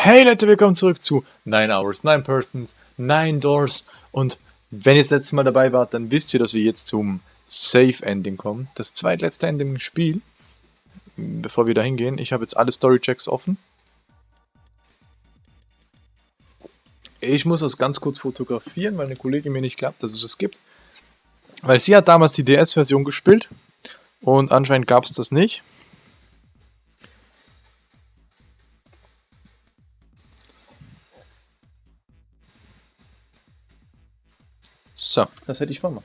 Hey Leute, willkommen zurück zu 9 Hours, 9 Persons, 9 Doors und wenn ihr das letzte Mal dabei wart, dann wisst ihr, dass wir jetzt zum Safe Ending kommen. Das zweitletzte Ending im Spiel. Bevor wir da hingehen, ich habe jetzt alle Story Checks offen. Ich muss das ganz kurz fotografieren, weil eine Kollegin mir nicht glaubt, dass es das gibt. Weil sie hat damals die DS-Version gespielt und anscheinend gab es das nicht. So, das hätte ich vermacht.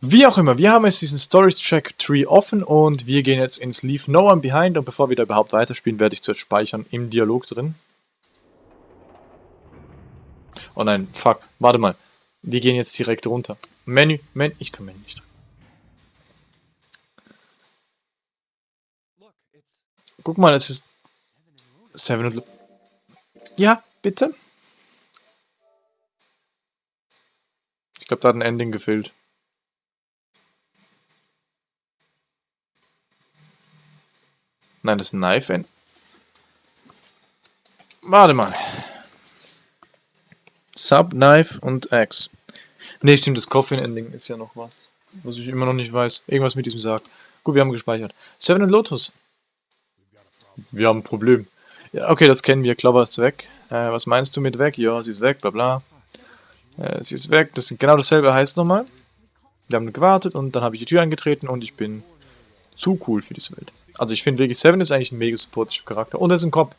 Wie auch immer, wir haben jetzt diesen Stories Track Tree offen und wir gehen jetzt ins Leave No One Behind und bevor wir da überhaupt weiterspielen, werde ich zuerst speichern im Dialog drin. Oh nein, fuck, warte mal. Wir gehen jetzt direkt runter. Menü, Menü, ich kann Menü nicht drücken. Guck mal, es ist 7 und... Ja, bitte? Ich glaube, da hat ein Ending gefehlt. Nein, das Knife End. Warte mal. Sub, Knife und Axe. Ne, stimmt, das Coffin Ending ist ja noch was. Was ich immer noch nicht weiß. Irgendwas mit diesem Sarg. Gut, wir haben gespeichert. Seven and Lotus. Wir haben ein Problem. Ja, okay, das kennen wir. Clover ist weg. Äh, was meinst du mit weg? Ja, sie ist weg, bla bla. Äh, sie ist weg. Das ist genau dasselbe heißt nochmal. Wir haben gewartet und dann habe ich die Tür eingetreten und ich bin zu cool für diese Welt. Also ich finde wirklich, Seven ist eigentlich ein mega supportive Charakter. Und er ist ein Cop.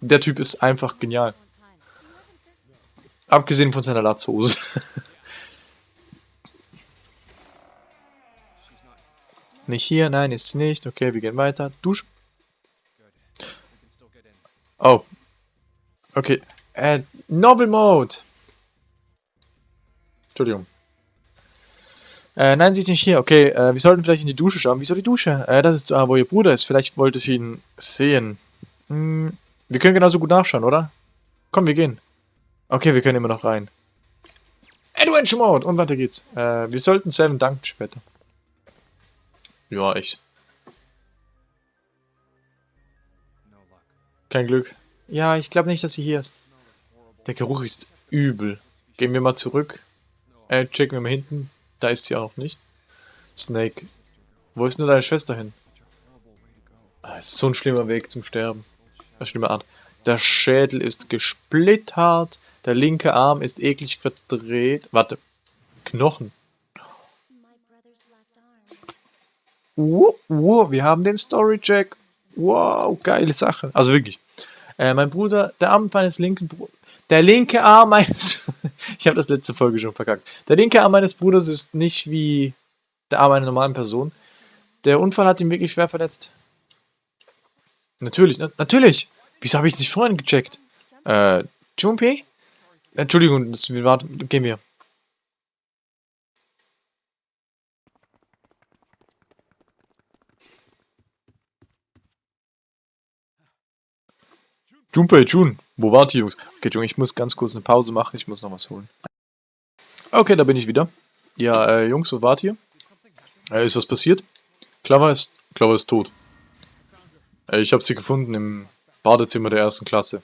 Der Typ ist einfach genial. Abgesehen von seiner Latzhose. nicht hier, nein, ist nicht. Okay, wir gehen weiter. Dusch. Oh. Okay. Äh, Novel Mode. Entschuldigung. Äh, nein, sie ist nicht hier. Okay, äh, wir sollten vielleicht in die Dusche schauen. Wieso die Dusche? Äh, das ist, äh, wo ihr Bruder ist. Vielleicht wollte sie ihn sehen. Hm, wir können genauso gut nachschauen, oder? Komm, wir gehen. Okay, wir können immer noch rein. Adventure Mode! Und weiter geht's. Äh, wir sollten Seven danken später. Ja, echt. Kein Glück. Ja, ich glaube nicht, dass sie hier ist. Der Geruch ist übel. Gehen wir mal zurück. Äh, checken wir mal hinten. Da ist sie auch noch nicht. Snake. Wo ist nur deine Schwester hin? Ah, ist so ein schlimmer Weg zum Sterben. Eine schlimme Art. Der Schädel ist gesplittert. Der linke Arm ist eklig verdreht. Warte. Knochen. Uh, uh, wir haben den Story-Check. Wow, geile Sache. Also wirklich. Äh, mein Bruder, der Arm meines linken Bruders. Der linke Arm meines... ich habe das letzte Folge schon verkackt. Der linke Arm meines Bruders ist nicht wie der Arm einer normalen Person. Der Unfall hat ihn wirklich schwer verletzt. Natürlich, na natürlich. Wieso habe ich es nicht vorhin gecheckt? Äh, Junpei? Entschuldigung, das, wir warten, gehen wir. Junpei, Jun, wo wart ihr, Jungs? Okay, Junge, ich muss ganz kurz eine Pause machen, ich muss noch was holen. Okay, da bin ich wieder. Ja, äh, Jungs, wo wart ihr? Äh, ist was passiert? Clover ist, Clover ist tot. Äh, ich habe sie gefunden im Badezimmer der ersten Klasse.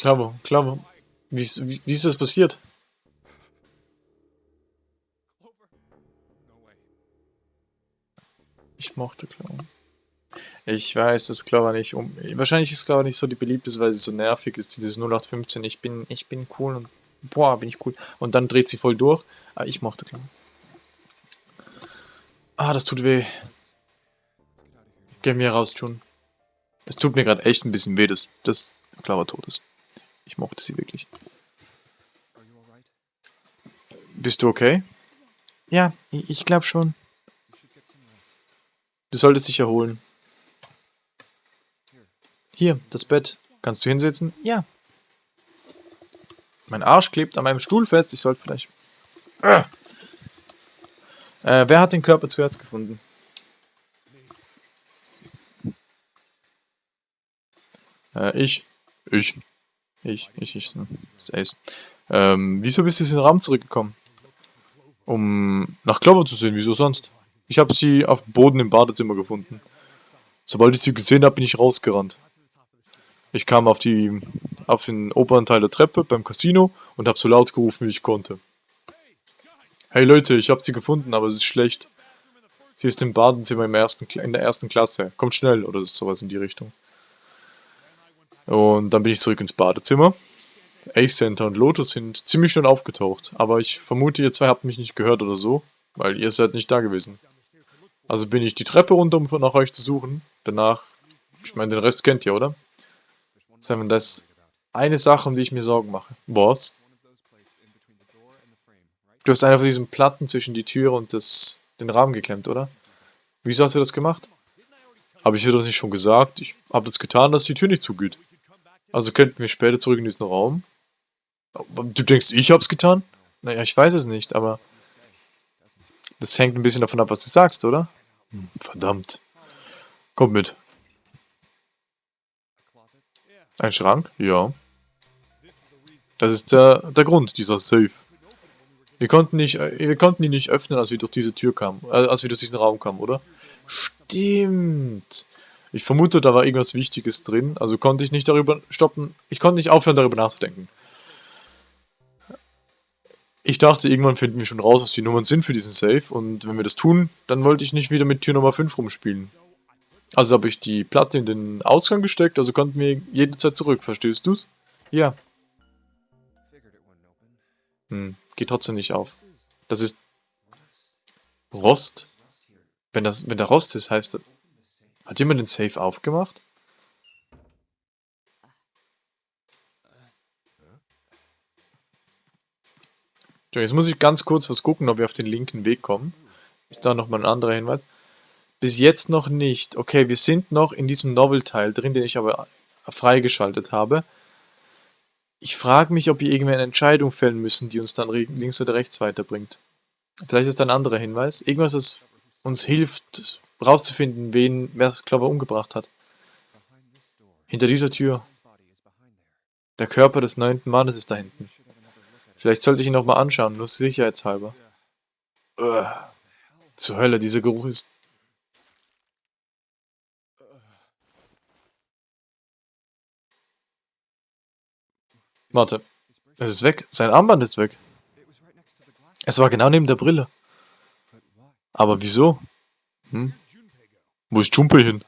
Clover, Clover. Wie, wie, wie ist das passiert? Ich mochte Clover. Ich weiß, dass Clover nicht um. Wahrscheinlich ist Clover nicht so die beliebteste, weil sie so nervig ist. Dieses 0815. Ich bin, ich bin cool und. Boah, bin ich cool. Und dann dreht sie voll durch. Aber ich mochte Clover. Ah, das tut weh. Geh mir raus, Jun. Es tut mir gerade echt ein bisschen weh, dass, dass Clover tot ist. Ich mochte sie wirklich. Bist du okay? Ja, ich glaube schon. Du solltest dich erholen. Hier, das Bett. Kannst du hinsetzen? Ja. Mein Arsch klebt an meinem Stuhl fest. Ich sollte vielleicht... Äh, wer hat den Körper zuerst gefunden? Äh, ich. Ich. Ich, ich, ich. hm, Das Ace. Ähm, wieso bist du in den Raum zurückgekommen? Um nach Clover zu sehen, wieso sonst? Ich habe sie auf dem Boden im Badezimmer gefunden. Sobald ich sie gesehen habe, bin ich rausgerannt. Ich kam auf die auf den oberen Teil der Treppe beim Casino und habe so laut gerufen, wie ich konnte. Hey Leute, ich habe sie gefunden, aber es ist schlecht. Sie ist im Badezimmer im ersten, in der ersten Klasse. Kommt schnell oder sowas in die Richtung. Und dann bin ich zurück ins Badezimmer. Ace Center und Lotus sind ziemlich schnell aufgetaucht, aber ich vermute, ihr zwei habt mich nicht gehört oder so, weil ihr seid nicht da gewesen. Also bin ich die Treppe runter, um nach euch zu suchen. Danach, ich meine, den Rest kennt ihr, oder? Simon, das ist eine Sache, um die ich mir Sorgen mache. Was? Du hast einer von diesen Platten zwischen die Tür und das, den Rahmen geklemmt, oder? Wieso hast du das gemacht? Habe ich dir das nicht schon gesagt? Ich habe das getan, dass die Tür nicht zugeht. Also könnten wir später zurück in diesen Raum? Du denkst, ich hab's getan? Naja, ich weiß es nicht, aber das hängt ein bisschen davon ab, was du sagst, oder? Hm, verdammt. Kommt mit. Ein Schrank? Ja. Das ist der, der Grund, dieser Safe. Wir konnten, nicht, äh, wir konnten ihn nicht öffnen, als wir durch diese Tür kamen. Äh, als wir durch diesen Raum kamen, oder? Stimmt. Ich vermute, da war irgendwas Wichtiges drin. Also konnte ich nicht darüber stoppen. Ich konnte nicht aufhören, darüber nachzudenken. Ich dachte, irgendwann finden wir schon raus, was die Nummern sind für diesen Safe. Und wenn wir das tun, dann wollte ich nicht wieder mit Tür Nummer 5 rumspielen. Also habe ich die Platte in den Ausgang gesteckt, also konnten wir jederzeit zurück. Verstehst du's? Ja. Hm, geht trotzdem nicht auf. Das ist Rost. Wenn das, wenn da Rost ist, heißt das... Hat jemand den Safe aufgemacht? Jetzt muss ich ganz kurz was gucken, ob wir auf den linken Weg kommen. Ist da nochmal ein anderer Hinweis? Bis jetzt noch nicht. Okay, wir sind noch in diesem Novel-Teil drin, den ich aber freigeschaltet habe. Ich frage mich, ob wir irgendwie eine Entscheidung fällen müssen, die uns dann links oder rechts weiterbringt. Vielleicht ist da ein anderer Hinweis. Irgendwas, das uns hilft, rauszufinden, wen Clover umgebracht hat. Hinter dieser Tür. Der Körper des neunten Mannes ist da hinten. Vielleicht sollte ich ihn nochmal anschauen, nur sicherheitshalber. Ugh. Zur Hölle, dieser Geruch ist... Warte, es ist weg. Sein Armband ist weg. Es war genau neben der Brille. Aber wieso? Hm? Wo ist Junpei hin?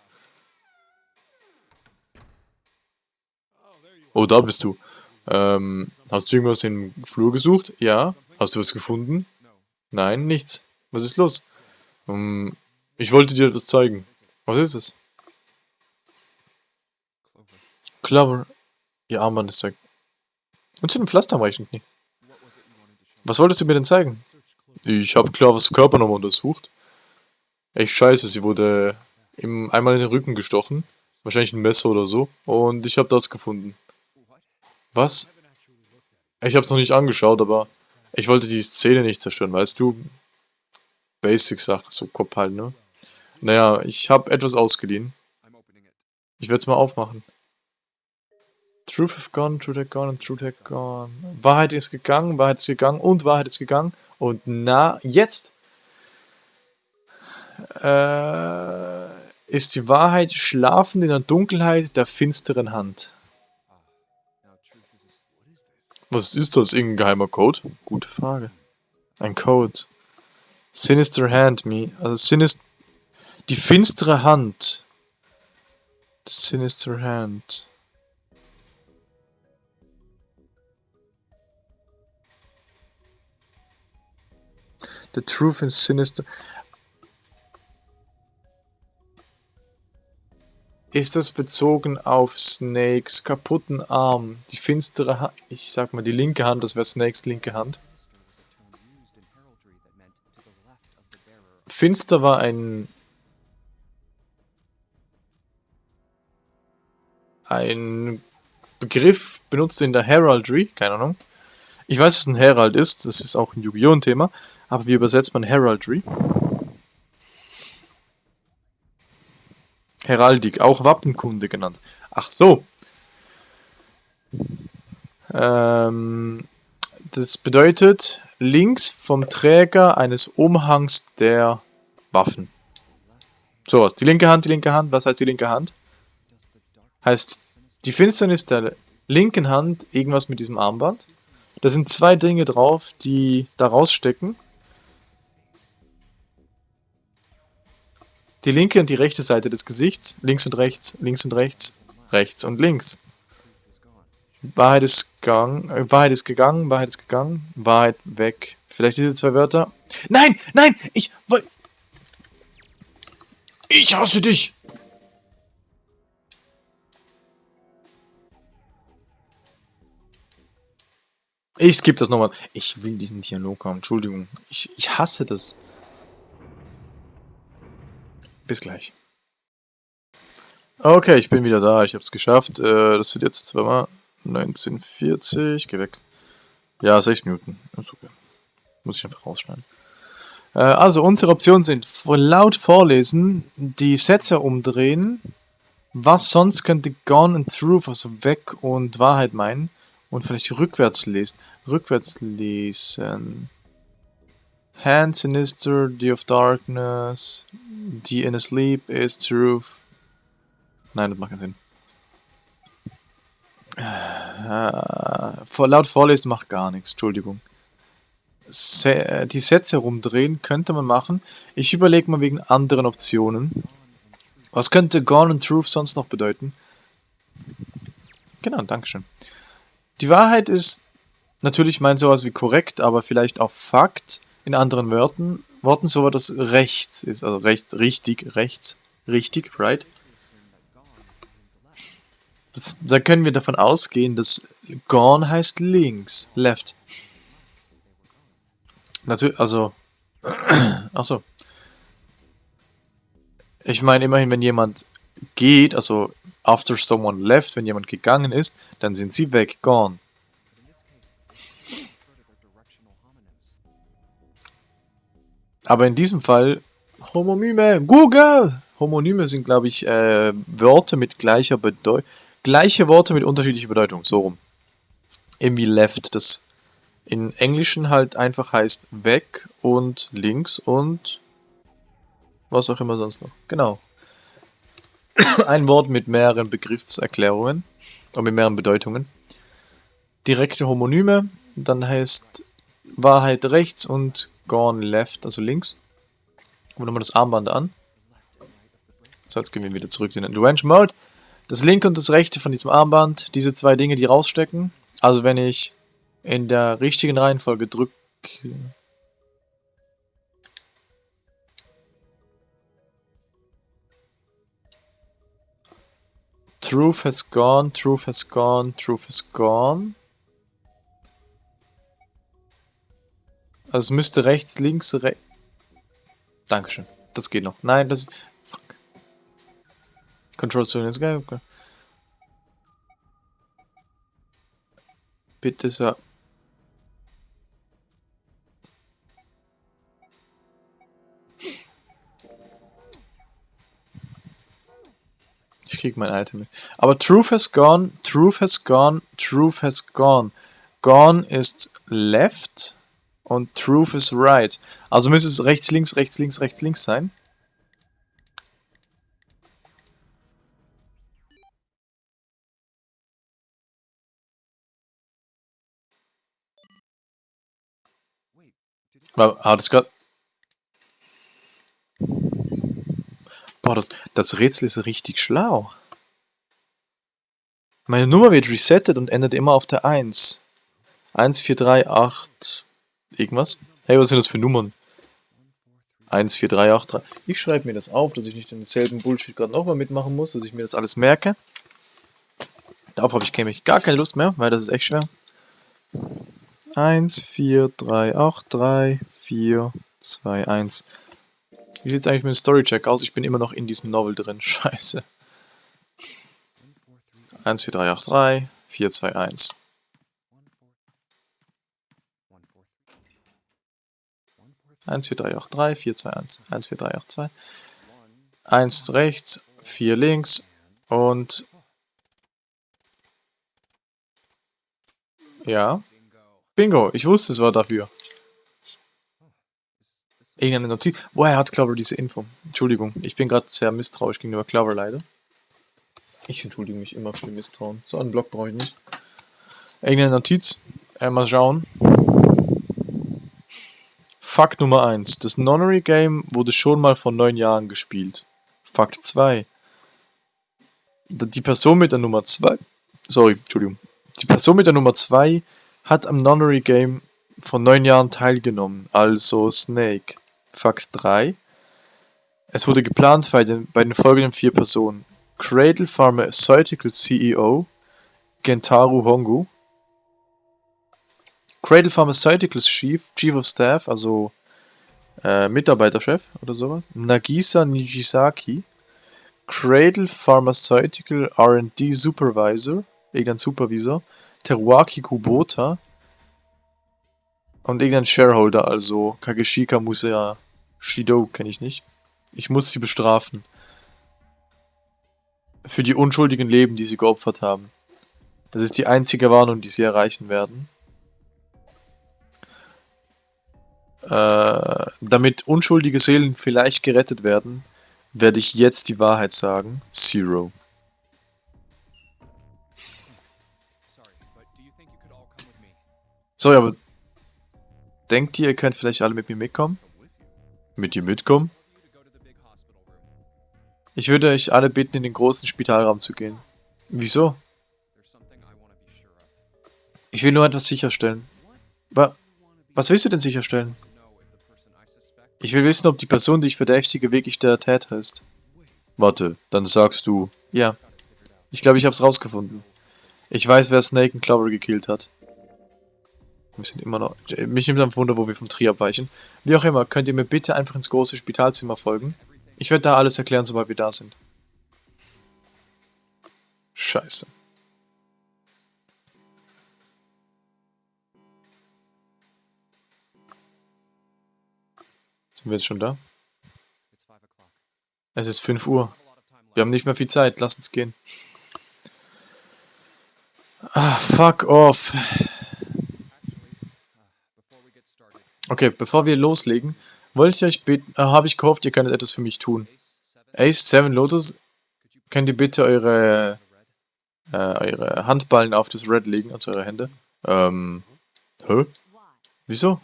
Oh, da bist du. Ähm, hast du irgendwas im Flur gesucht? Ja. Hast du was gefunden? Nein, nichts. Was ist los? Ähm, ich wollte dir das zeigen. Was ist es? Clover. Ihr Armband ist weg. Und zu dem Pflaster am Knie. Was wolltest du mir denn zeigen? Ich habe Clovers Körper nochmal untersucht. Echt scheiße, sie wurde im, einmal in den Rücken gestochen. Wahrscheinlich ein Messer oder so. Und ich habe das gefunden. Was? Ich habe es noch nicht angeschaut, aber ich wollte die Szene nicht zerstören, weißt du? Basic-Sache, so Kopf halt, ne? Naja, ich habe etwas ausgeliehen. Ich werde es mal aufmachen. Truth have gone, truth have gone truth have gone. Wahrheit ist gegangen, Wahrheit ist gegangen und Wahrheit ist gegangen. Und na, jetzt äh, ist die Wahrheit schlafend in der Dunkelheit der finsteren Hand. Was ist das? Irgendein geheimer Code? Gute Frage. Ein Code. Sinister Hand, me. Also Sinist die finstere Hand. Sinister Hand. The truth is sinister. Ist das bezogen auf Snakes kaputten Arm? Die finstere Hand. Ich sag mal die linke Hand, das wäre Snakes linke Hand. Finster war ein. Ein Begriff benutzt in der Heraldry, keine Ahnung. Ich weiß, dass es ein Herald ist, das ist auch ein Yu-Gi-Oh! Thema, aber wie übersetzt man Heraldry? Heraldik, auch Wappenkunde genannt. Ach so. Ähm, das bedeutet links vom Träger eines Umhangs der Waffen. Sowas. Die linke Hand, die linke Hand. Was heißt die linke Hand? Heißt die Finsternis der linken Hand irgendwas mit diesem Armband. Da sind zwei Dinge drauf, die da rausstecken. Die linke und die rechte Seite des Gesichts. Links und rechts, links und rechts, rechts und links. Wahrheit ist, gang, äh, Wahrheit ist gegangen, Wahrheit ist gegangen, Wahrheit weg. Vielleicht diese zwei Wörter. Nein, nein, ich wollte... Ich hasse dich! Ich skippe das nochmal. Ich will diesen Dialog haben. Entschuldigung. Ich, ich hasse das. Bis gleich. Okay, ich bin wieder da. Ich habe es geschafft. Äh, das sind jetzt zweimal 1940. Geh weg. Ja, 6 Minuten. Ist okay. Muss ich einfach rausschneiden. Äh, also, unsere Optionen sind laut vorlesen, die Sätze umdrehen, was sonst könnte Gone and Truth, also weg und Wahrheit meinen, und vielleicht rückwärts lesen. Rückwärts lesen. Hand Sinister, The of Darkness, The in a Sleep is Truth. Nein, das macht keinen Sinn. Äh, laut Vorlesen macht gar nichts, Entschuldigung. Se äh, die Sätze rumdrehen könnte man machen. Ich überlege mal wegen anderen Optionen. Was könnte Gone and Truth sonst noch bedeuten? Genau, Dankeschön. Die Wahrheit ist natürlich meint sowas wie korrekt, aber vielleicht auch Fakt. In anderen Worten, Worten so das rechts ist, also recht, richtig, rechts, richtig, right? Das, da können wir davon ausgehen, dass gone heißt links, left. Natürlich, also, achso. Ich meine immerhin, wenn jemand geht, also after someone left, wenn jemand gegangen ist, dann sind sie weg, gone. Aber in diesem Fall, Homonyme, Google! Homonyme sind, glaube ich, äh, Wörter mit gleicher Bedeutung. Gleiche Worte mit unterschiedlicher Bedeutung, so rum. Irgendwie left, das in Englischen halt einfach heißt weg und links und was auch immer sonst noch. Genau. Ein Wort mit mehreren Begriffserklärungen und mit mehreren Bedeutungen. Direkte Homonyme, dann heißt Wahrheit rechts und gone left, also links. Und nochmal das Armband an. So, jetzt gehen wir wieder zurück in den Range Mode. Das linke und das rechte von diesem Armband, diese zwei Dinge, die rausstecken. Also wenn ich in der richtigen Reihenfolge drücke... Truth has gone, truth has gone, truth has gone. Also es müsste rechts, links, rechts... Dankeschön. Das geht noch. Nein, das ist... Fuck. Control Zone ist geil. Okay. Bitte so. Ich krieg mein Item mit. Aber Truth has gone, Truth has gone, Truth has gone. Gone ist left und Truth is right. Also müsste es rechts, links, rechts, links, rechts, links sein. Hat es gerade... Boah, das, das Rätsel ist richtig schlau. Meine Nummer wird resettet und endet immer auf der 1. 1, 4, 3, 8, irgendwas. Hey, was sind das für Nummern? 1, 4, 3, 8, 3. Ich schreibe mir das auf, dass ich nicht denselben Bullshit gerade nochmal mitmachen muss, dass ich mir das alles merke. Darauf habe ich nämlich gar keine Lust mehr, weil das ist echt schwer. 1, 4, 3, 8, 3, 4, 2, 1. Wie sieht es eigentlich mit dem Storycheck aus? Ich bin immer noch in diesem Novel drin. Scheiße. 1, 4, 3, 8, 3, 4, 2, 1. 1, 4, 3, 8, 3, 4, 2, 1. 1, 4, 3, 8, 2. 1 rechts, 4 links und Ja. Bingo, ich wusste, es war dafür. Irgendeine Notiz. Woher hat Clover diese Info? Entschuldigung, ich bin gerade sehr misstrauisch gegenüber Clover leider. Ich entschuldige mich immer für Misstrauen. So einen Block brauche ich nicht. Irgendeine Notiz. Äh, mal schauen. Fakt Nummer 1. Das Nonary Game wurde schon mal vor neun Jahren gespielt. Fakt 2. Die Person mit der Nummer 2. Sorry, Entschuldigung. Die Person mit der Nummer 2 hat am Nonary Game vor neun Jahren teilgenommen, also Snake. Fakt 3. Es wurde geplant bei den, bei den folgenden vier Personen. Cradle Pharmaceutical CEO Gentaru Hongu. Cradle Pharmaceuticals Chief, Chief of Staff, also äh, Mitarbeiterchef oder sowas. Nagisa Nijisaki. Cradle Pharmaceutical R&D Supervisor, irgendein Supervisor. Teruaki Kubota. Und irgendein Shareholder, also Kageshika Musea Shido kenne ich nicht. Ich muss sie bestrafen. Für die unschuldigen Leben, die sie geopfert haben. Das ist die einzige Warnung, die sie erreichen werden. Äh, damit unschuldige Seelen vielleicht gerettet werden, werde ich jetzt die Wahrheit sagen. Zero. Sorry, aber denkt ihr, ihr könnt vielleicht alle mit mir mitkommen? Mit dir mitkommen? Ich würde euch alle bitten, in den großen Spitalraum zu gehen. Wieso? Ich will nur etwas sicherstellen. Wa was willst du denn sicherstellen? Ich will wissen, ob die Person, die ich verdächtige, wirklich der Täter ist. Warte, dann sagst du... Ja. Ich glaube, ich hab's rausgefunden. Ich weiß, wer Snake und Clover gekillt hat. Wir sind immer noch... Mich nimmt am Wunder, wo wir vom Tri abweichen. Wie auch immer, könnt ihr mir bitte einfach ins große Spitalzimmer folgen? Ich werde da alles erklären, sobald wir da sind. Scheiße. Sind wir jetzt schon da? Es ist 5 Uhr. Wir haben nicht mehr viel Zeit. Lass uns gehen. Ah, fuck off. Okay, bevor wir loslegen, wollte ich euch bitten, äh, habe ich gehofft, ihr könntet etwas für mich tun. Ace 7 Lotus, könnt ihr bitte eure, äh, eure Handballen auf das Red legen, also eure Hände? Ähm, hä? Wieso?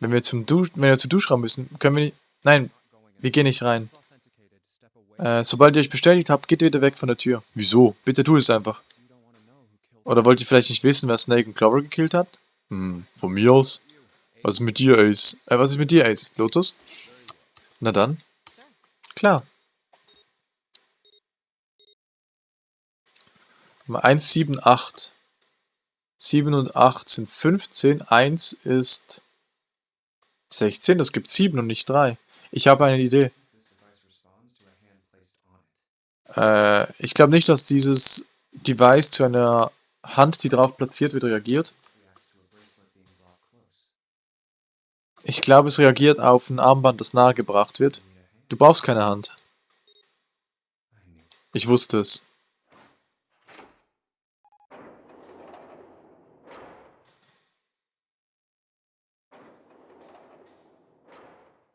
Wenn wir zum Dusch, wenn wir zum Duschraum müssen, können wir nicht, nein, wir gehen nicht rein. Äh, sobald ihr euch bestätigt habt, geht ihr wieder weg von der Tür. Wieso? Bitte tu es einfach. Oder wollt ihr vielleicht nicht wissen, wer Snake und Clover gekillt hat? Hm, von mir aus. Was ist mit dir, Ace? Äh, was ist mit dir, Ace? Lotus? Na dann. Klar. 1, 7, 8. 7 und 8 sind 15. 1 ist 16. Das gibt 7 und nicht 3. Ich habe eine Idee. Äh, ich glaube nicht, dass dieses Device zu einer Hand, die drauf platziert wird, reagiert. Ich glaube, es reagiert auf ein Armband, das nahegebracht wird. Du brauchst keine Hand. Ich wusste es.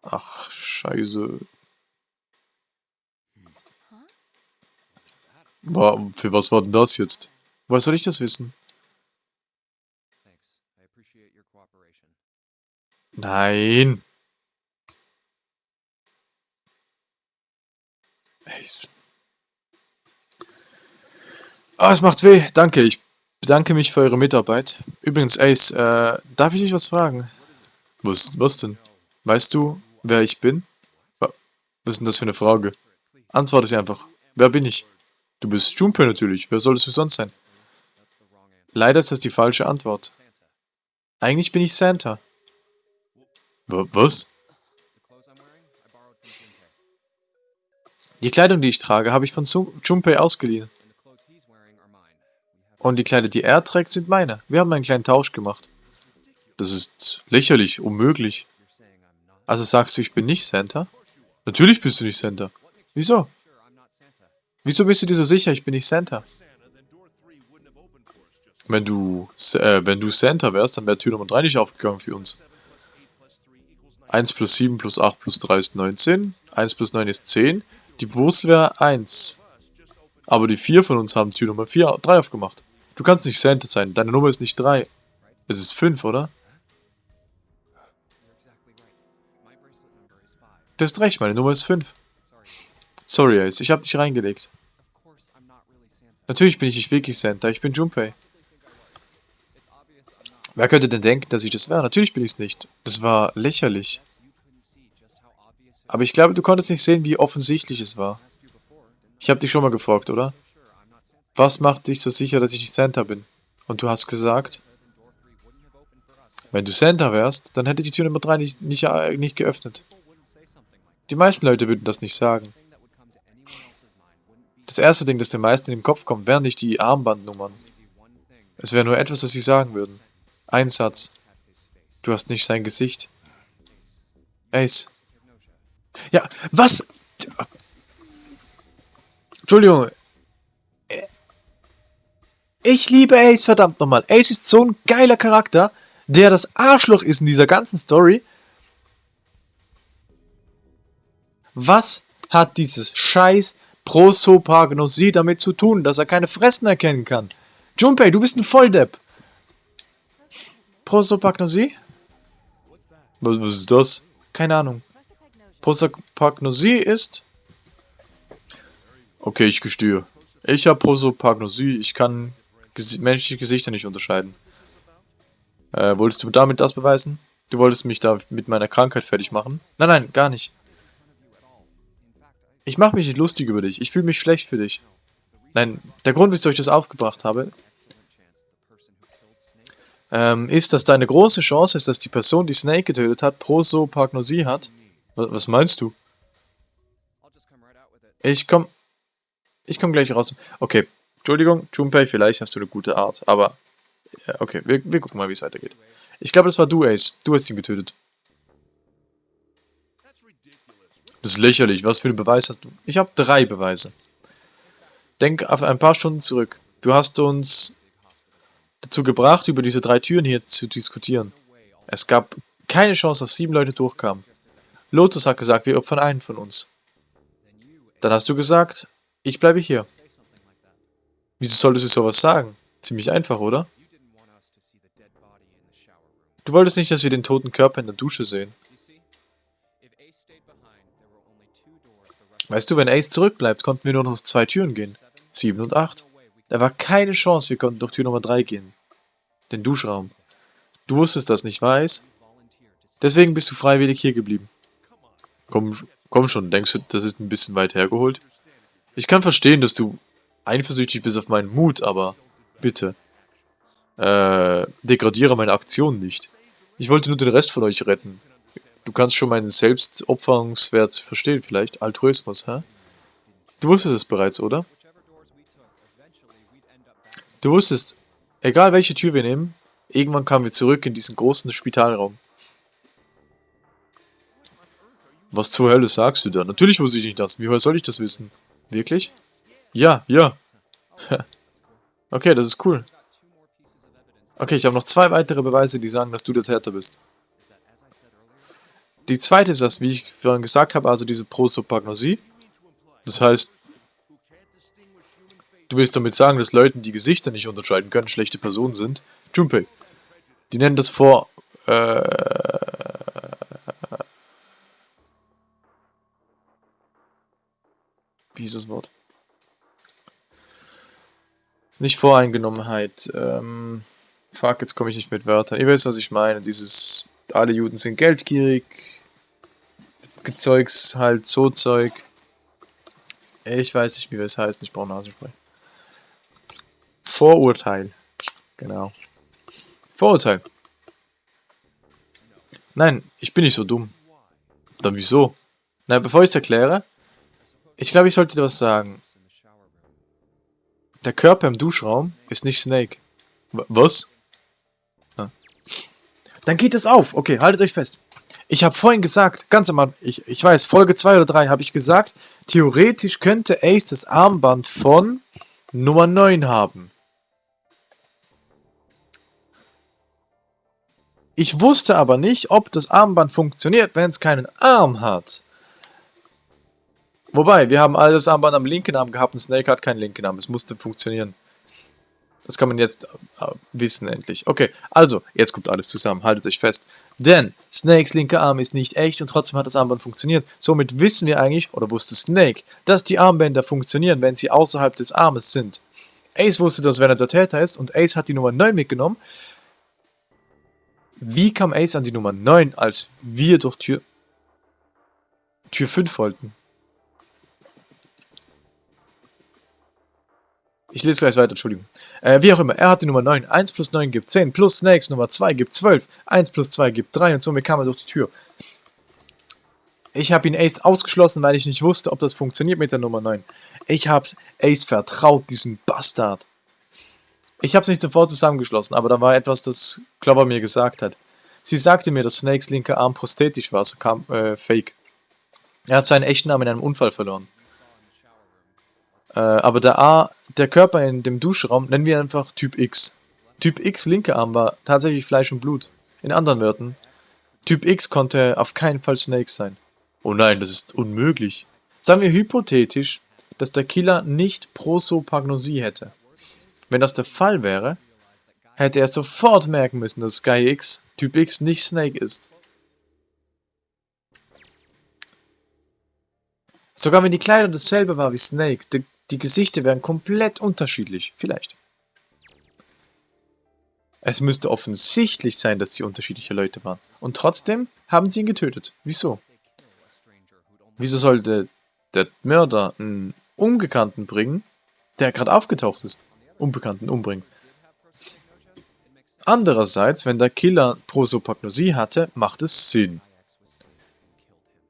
Ach, scheiße. War, für was war denn das jetzt? Woher soll ich das wissen? Nein. Ace. Ah, es macht weh. Danke, ich bedanke mich für eure Mitarbeit. Übrigens, Ace, äh, darf ich dich was fragen? Was, was denn? Weißt du, wer ich bin? Was ist denn das für eine Frage? Antworte sie einfach. Wer bin ich? Du bist Junpei natürlich. Wer solltest du sonst sein? Leider ist das die falsche Antwort. Eigentlich bin ich Santa. Was? Die Kleidung, die ich trage, habe ich von Junpei ausgeliehen. Und die Kleider, die er trägt, sind meine. Wir haben einen kleinen Tausch gemacht. Das ist lächerlich, unmöglich. Also sagst du, ich bin nicht Santa? Natürlich bist du nicht Santa. Wieso? Wieso bist du dir so sicher, ich bin nicht Santa? Wenn du, äh, wenn du Santa wärst, dann wäre Tür Nummer 3 nicht aufgegangen für uns. 1 plus 7 plus 8 plus 3 ist 19. 1 plus 9 ist 10. Die Wurst wäre 1. Aber die 4 von uns haben Tür Nummer 4, 3 aufgemacht. Du kannst nicht Santa sein. Deine Nummer ist nicht 3. Es ist 5, oder? Du hast recht, meine Nummer ist 5. Sorry, Ace, ich hab dich reingelegt. Natürlich bin ich nicht wirklich Santa, ich bin Junpei. Wer könnte denn denken, dass ich das wäre? Natürlich bin ich es nicht. Das war lächerlich. Aber ich glaube, du konntest nicht sehen, wie offensichtlich es war. Ich habe dich schon mal gefragt, oder? Was macht dich so sicher, dass ich nicht Santa bin? Und du hast gesagt, wenn du Santa wärst, dann hätte die Tür Nummer 3 nicht, nicht, nicht geöffnet. Die meisten Leute würden das nicht sagen. Das erste Ding, das den meisten in den Kopf kommt, wären nicht die Armbandnummern. Es wäre nur etwas, das sie sagen würden. Ein Satz. Du hast nicht sein Gesicht. Ace. Ja, was? Entschuldigung. Ich liebe Ace, verdammt nochmal. Ace ist so ein geiler Charakter, der das Arschloch ist in dieser ganzen Story. Was hat dieses scheiß Prosopagnosie damit zu tun, dass er keine Fressen erkennen kann? Junpei, du bist ein Volldepp. Prosopagnosie? Was, was ist das? Keine Ahnung. Prosopagnosie ist... Okay, ich gestehe. Ich habe Prosopagnosie. Ich kann ges menschliche Gesichter nicht unterscheiden. Äh, wolltest du damit das beweisen? Du wolltest mich da mit meiner Krankheit fertig machen? Nein, nein, gar nicht. Ich mache mich nicht lustig über dich. Ich fühle mich schlecht für dich. Nein, der Grund, wieso ich das aufgebracht habe, ähm, ist, dass da eine große Chance ist, dass die Person, die Snake getötet hat, Prosopagnosie hat. Was, was meinst du? Ich komm... Ich komm gleich raus. Okay, Entschuldigung, Junpei, vielleicht hast du eine gute Art, aber... Okay, wir, wir gucken mal, wie es weitergeht. Ich glaube, das war du, Ace. Du hast ihn getötet. Das ist lächerlich. Was für einen Beweis hast du? Ich habe drei Beweise. Denk auf ein paar Stunden zurück. Du hast uns dazu gebracht, über diese drei Türen hier zu diskutieren. Es gab keine Chance, dass sieben Leute durchkamen. Lotus hat gesagt, wir opfern einen von uns. Dann hast du gesagt, ich bleibe hier. Wieso solltest du sowas sagen? Ziemlich einfach, oder? Du wolltest nicht, dass wir den toten Körper in der Dusche sehen. Weißt du, wenn Ace zurückbleibt, konnten wir nur noch zwei Türen gehen. Sieben und acht. Da war keine Chance, wir konnten durch Tür Nummer 3 gehen. Den Duschraum. Du wusstest das nicht, weiß? Deswegen bist du freiwillig hier geblieben. Komm, komm schon, denkst du, das ist ein bisschen weit hergeholt? Ich kann verstehen, dass du eifersüchtig bist auf meinen Mut, aber bitte. Äh, degradiere meine Aktion nicht. Ich wollte nur den Rest von euch retten. Du kannst schon meinen Selbstopferungswert verstehen vielleicht. Altruismus, hä? Du wusstest es bereits, oder? Du wusstest, egal welche Tür wir nehmen, irgendwann kamen wir zurück in diesen großen Spitalraum. Was zur Hölle sagst du da? Natürlich wusste ich nicht das. Wie soll ich das wissen? Wirklich? Ja, ja. okay, das ist cool. Okay, ich habe noch zwei weitere Beweise, die sagen, dass du der Täter bist. Die zweite ist das, wie ich vorhin gesagt habe, also diese Prosopagnosie. Das heißt, Du willst damit sagen, dass Leute, die Gesichter nicht unterscheiden können, schlechte Personen sind? Junpei. Die nennen das vor... Äh, wie ist das Wort? Nicht Voreingenommenheit. Ähm, fuck, jetzt komme ich nicht mit Wörtern. Ihr wisst, was ich meine. Dieses, alle Juden sind geldgierig. Gezeugs halt, so Zeug. Ich weiß nicht, wie es heißt. Ich brauche Nasenspray. Vorurteil. Genau. Vorurteil. Nein, ich bin nicht so dumm. Dann wieso? Na, bevor ich es erkläre, ich glaube, ich sollte dir was sagen. Der Körper im Duschraum ist nicht Snake. W was? dann geht es auf. Okay, haltet euch fest. Ich habe vorhin gesagt, ganz am Anfang, ich, ich weiß, Folge 2 oder 3 habe ich gesagt, theoretisch könnte Ace das Armband von Nummer 9 haben. Ich wusste aber nicht, ob das Armband funktioniert, wenn es keinen Arm hat. Wobei, wir haben alles Armband am linken Arm gehabt und Snake hat keinen linken Arm. Es musste funktionieren. Das kann man jetzt äh, wissen endlich. Okay, also, jetzt kommt alles zusammen. Haltet euch fest. Denn Snakes linker Arm ist nicht echt und trotzdem hat das Armband funktioniert. Somit wissen wir eigentlich, oder wusste Snake, dass die Armbänder funktionieren, wenn sie außerhalb des Armes sind. Ace wusste das, wenn er der Täter ist und Ace hat die Nummer 9 mitgenommen. Wie kam Ace an die Nummer 9, als wir durch Tür, Tür 5 wollten? Ich lese gleich weiter, Entschuldigung. Äh, wie auch immer, er hat die Nummer 9. 1 plus 9 gibt 10, plus Snakes Nummer 2 gibt 12. 1 plus 2 gibt 3 und somit kam er durch die Tür. Ich habe ihn Ace ausgeschlossen, weil ich nicht wusste, ob das funktioniert mit der Nummer 9. Ich habe Ace vertraut, diesen Bastard. Ich habe es nicht sofort zusammengeschlossen, aber da war etwas, das Clover mir gesagt hat. Sie sagte mir, dass Snakes linker Arm prosthetisch war, so kam äh, Fake. Er hat seinen echten Arm in einem Unfall verloren. Äh, aber der A, der Körper in dem Duschraum nennen wir einfach Typ X. Typ X linker Arm war tatsächlich Fleisch und Blut. In anderen Wörtern, Typ X konnte auf keinen Fall Snake sein. Oh nein, das ist unmöglich. Sagen wir hypothetisch, dass der Killer nicht Prosopagnosie hätte. Wenn das der Fall wäre, hätte er sofort merken müssen, dass Sky X Typ X nicht Snake ist. Sogar wenn die Kleidung dasselbe war wie Snake, die, die Gesichter wären komplett unterschiedlich. Vielleicht. Es müsste offensichtlich sein, dass sie unterschiedliche Leute waren. Und trotzdem haben sie ihn getötet. Wieso? Wieso sollte der Mörder einen Unbekannten bringen, der gerade aufgetaucht ist? Unbekannten umbringen. Andererseits, wenn der Killer Prosopagnosie hatte, macht es Sinn.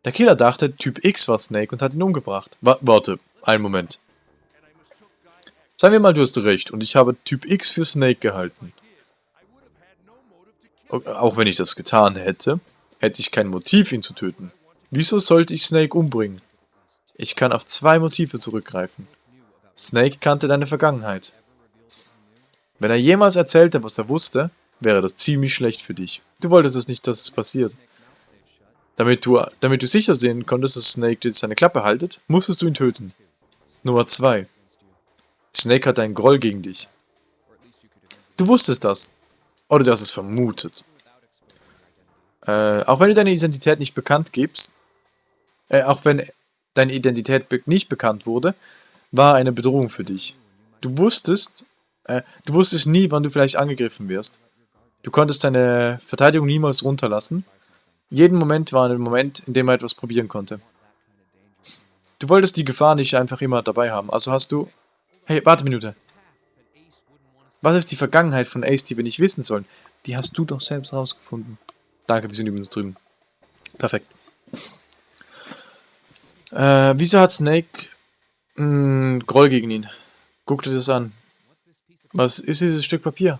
Der Killer dachte, Typ X war Snake und hat ihn umgebracht. W warte, einen Moment. Sagen wir mal, du hast recht und ich habe Typ X für Snake gehalten. Auch wenn ich das getan hätte, hätte ich kein Motiv, ihn zu töten. Wieso sollte ich Snake umbringen? Ich kann auf zwei Motive zurückgreifen. Snake kannte deine Vergangenheit. Wenn er jemals erzählte, was er wusste, wäre das ziemlich schlecht für dich. Du wolltest es nicht, dass es passiert. Damit du, damit du sicher sehen konntest, dass Snake jetzt seine Klappe haltet, musstest du ihn töten. Nummer 2. Snake hat einen Groll gegen dich. Du wusstest das. Oder du hast es vermutet. Äh, auch wenn du deine Identität nicht bekannt gibst, äh, auch wenn deine Identität be nicht bekannt wurde, war eine Bedrohung für dich. Du wusstest, äh, du wusstest nie, wann du vielleicht angegriffen wirst. Du konntest deine Verteidigung niemals runterlassen. Jeden Moment war ein Moment, in dem er etwas probieren konnte. Du wolltest die Gefahr nicht einfach immer dabei haben, also hast du... Hey, warte Minute. Was ist die Vergangenheit von Ace, die wir nicht wissen sollen? Die hast du doch selbst rausgefunden. Danke, wir sind übrigens drüben. Perfekt. Äh, wieso hat Snake einen Groll gegen ihn? Guck dir das an. Was ist dieses Stück Papier?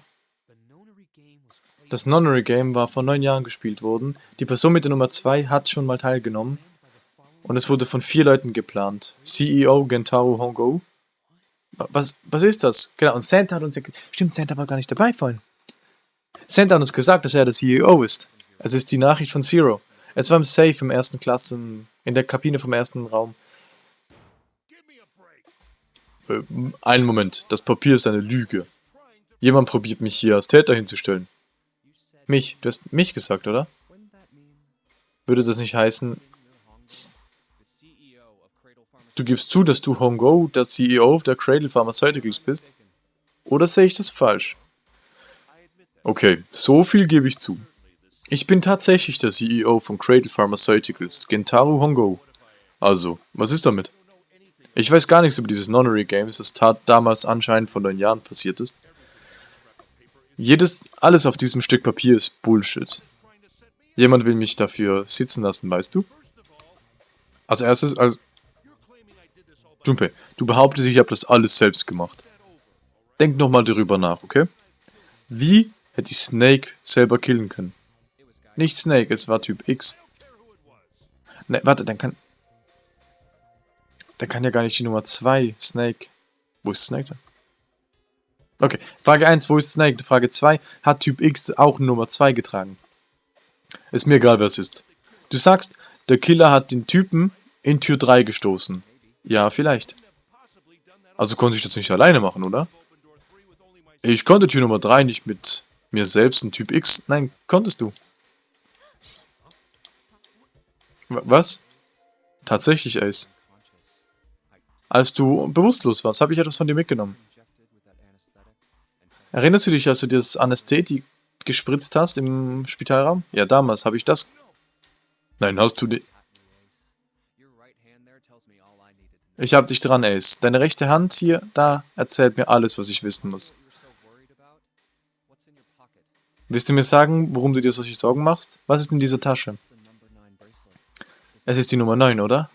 Das Nonary Game war vor neun Jahren gespielt worden. Die Person mit der Nummer 2 hat schon mal teilgenommen. Und es wurde von vier Leuten geplant. CEO Gentaro Hongo. Was, was ist das? Genau, und Santa hat uns ja... Stimmt, Santa war gar nicht dabei vorhin. Santa hat uns gesagt, dass er der CEO ist. Es ist die Nachricht von Zero. Es war im Safe im ersten Klassen, in der Kabine vom ersten Raum. Äh, einen Moment, das Papier ist eine Lüge. Jemand probiert mich hier als Täter hinzustellen. Mich, du hast mich gesagt, oder? Würde das nicht heißen, du gibst zu, dass du Hongo, der CEO der Cradle Pharmaceuticals bist? Oder sehe ich das falsch? Okay, so viel gebe ich zu. Ich bin tatsächlich der CEO von Cradle Pharmaceuticals, Gentaro Hongo. Also, was ist damit? Ich weiß gar nichts über dieses Nonary Games, das tat damals anscheinend vor neun Jahren passiert ist. Jedes, alles auf diesem Stück Papier ist Bullshit. Jemand will mich dafür sitzen lassen, weißt du? Als erstes, als... Jumpe, du behauptest, ich habe das alles selbst gemacht. Denk nochmal darüber nach, okay? Wie hätte ich Snake selber killen können? Nicht Snake, es war Typ X. Ne, warte, dann kann... Dann kann ja gar nicht die Nummer 2 Snake... Wo ist Snake denn? Okay, Frage 1, wo ist Snake? Frage 2, hat Typ X auch Nummer 2 getragen? Ist mir egal, wer es ist. Du sagst, der Killer hat den Typen in Tür 3 gestoßen. Ja, vielleicht. Also konnte ich das nicht alleine machen, oder? Ich konnte Tür Nummer 3 nicht mit mir selbst und Typ X. Nein, konntest du. Was? Tatsächlich, Ace. Als du bewusstlos warst, habe ich etwas von dir mitgenommen. Erinnerst du dich, als du dir das Anästhetik gespritzt hast im Spitalraum? Ja, damals habe ich das. Nein, hast du die... Ich hab dich dran, Ace. Deine rechte Hand hier, da, erzählt mir alles, was ich wissen muss. Willst du mir sagen, warum du dir solche Sorgen machst? Was ist in dieser Tasche? Es ist die Nummer 9, oder?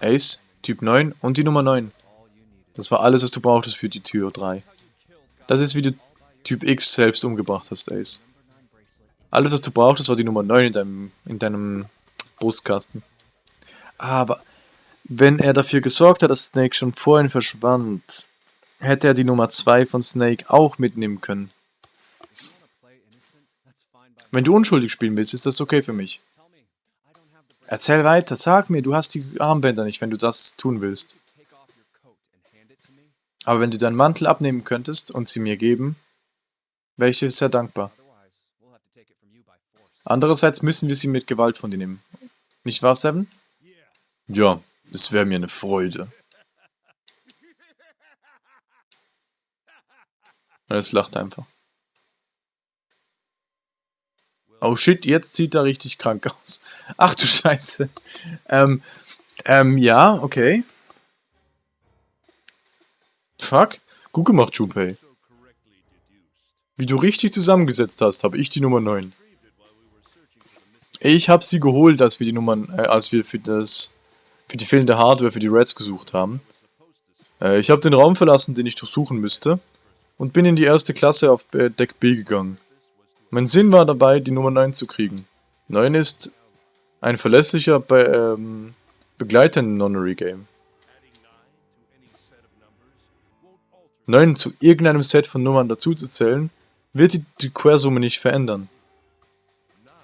Ace, Typ 9 und die Nummer 9. Das war alles, was du brauchtest für die Tür 3. Das ist, wie du Typ X selbst umgebracht hast, Ace. Alles, was du brauchtest, war die Nummer 9 in deinem, in deinem Brustkasten. Aber wenn er dafür gesorgt hat, dass Snake schon vorhin verschwand, hätte er die Nummer 2 von Snake auch mitnehmen können. Wenn du unschuldig spielen willst, ist das okay für mich. Erzähl weiter, sag mir, du hast die Armbänder nicht, wenn du das tun willst. Aber wenn du deinen Mantel abnehmen könntest und sie mir geben, wäre ich dir sehr dankbar. Andererseits müssen wir sie mit Gewalt von dir nehmen. Nicht wahr, Seven? Ja, es wäre mir eine Freude. Es lacht einfach. Oh shit, jetzt sieht er richtig krank aus. Ach du Scheiße. Ähm, ähm, ja, okay. Fuck. Gut gemacht, Junpei. Wie du richtig zusammengesetzt hast, habe ich die Nummer 9. Ich habe sie geholt, als wir die Nummern, äh, als wir für das für die fehlende Hardware für die Reds gesucht haben. Äh, ich habe den Raum verlassen, den ich durchsuchen müsste, und bin in die erste Klasse auf Deck B gegangen. Mein Sinn war dabei, die Nummer 9 zu kriegen. 9 ist ein verlässlicher Be ähm, Begleiter im Nonary-Game. 9 zu irgendeinem Set von Nummern dazuzuzählen, wird die, die Quersumme nicht verändern.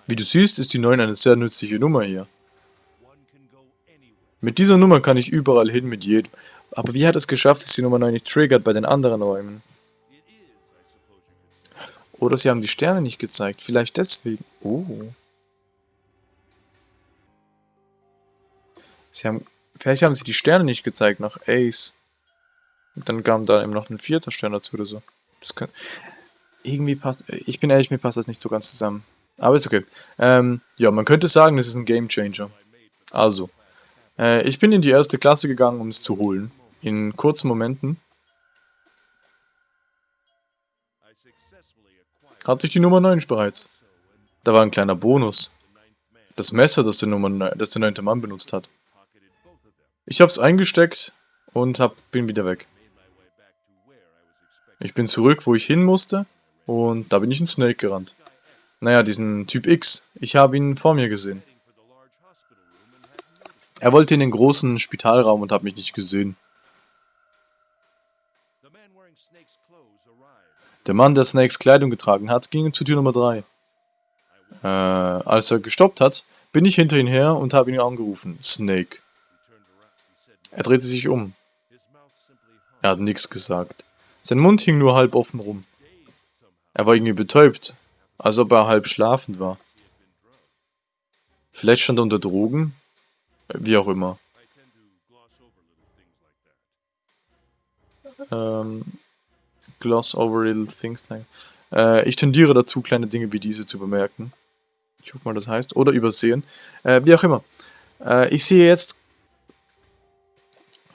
Wie du siehst, ist die 9 eine sehr nützliche Nummer hier. Mit dieser Nummer kann ich überall hin mit jedem. Aber wie hat es geschafft, dass die Nummer 9 nicht triggert bei den anderen Räumen? Oder sie haben die Sterne nicht gezeigt. Vielleicht deswegen. Oh. Sie haben... Vielleicht haben sie die Sterne nicht gezeigt nach Ace. Und dann kam da eben noch ein vierter Stern dazu oder so. Das kann... Irgendwie passt... Ich bin ehrlich, mir passt das nicht so ganz zusammen. Aber ist okay. Ähm, ja, man könnte sagen, das ist ein Game Changer. Also, äh, ich bin in die erste Klasse gegangen, um es zu holen. In kurzen Momenten. Hatte ich die Nummer 9 bereits. Da war ein kleiner Bonus. Das Messer, das der, Nummer, das der neunte Mann benutzt hat. Ich hab's eingesteckt und hab, bin wieder weg. Ich bin zurück, wo ich hin musste und da bin ich in Snake gerannt. Naja, diesen Typ X. Ich habe ihn vor mir gesehen. Er wollte in den großen Spitalraum und hat mich nicht gesehen. Der Mann, der Snakes Kleidung getragen hat, ging zu Tür Nummer 3. Äh, als er gestoppt hat, bin ich hinter ihn her und habe ihn angerufen. Snake. Er drehte sich um. Er hat nichts gesagt. Sein Mund hing nur halb offen rum. Er war irgendwie betäubt, als ob er halb schlafend war. Vielleicht stand er unter Drogen? Wie auch immer. Ähm, gloss over little things like. Äh, ich tendiere dazu, kleine Dinge wie diese zu bemerken. Ich hoffe mal, das heißt. Oder übersehen. Äh, wie auch immer. Äh, ich sehe jetzt,